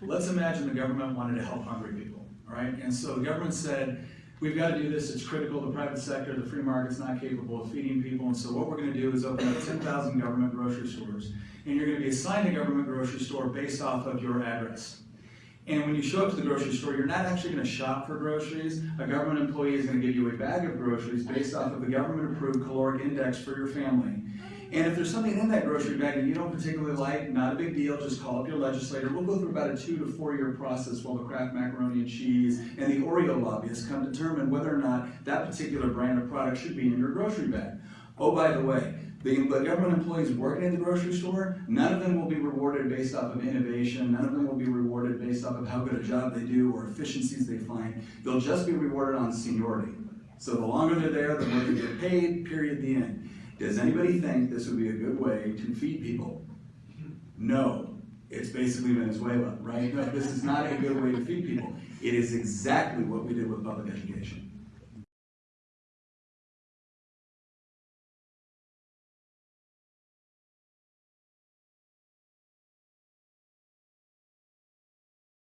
Let's imagine the government wanted to help hungry people, right? And so the government said, we've got to do this, it's critical, the private sector, the free market's not capable of feeding people, and so what we're gonna do is open up ten thousand government grocery stores, and you're gonna be assigned a government grocery store based off of your address. And when you show up to the grocery store, you're not actually gonna shop for groceries. A government employee is gonna give you a bag of groceries based off of the government-approved caloric index for your family. And if there's something in that grocery bag that you don't particularly like, not a big deal, just call up your legislator. We'll go through about a two to four year process while the Kraft macaroni and cheese and the Oreo lobbyists come determine whether or not that particular brand of product should be in your grocery bag. Oh, by the way, the government employees working in the grocery store, none of them will be rewarded based off of innovation, none of them will be rewarded based off of how good a job they do or efficiencies they find. They'll just be rewarded on seniority. So the longer they're there, the more they get paid, period, the end. Does anybody think this would be a good way to feed people? No. It's basically Venezuela, right? No, this is not a good way to feed people. It is exactly what we did with public education.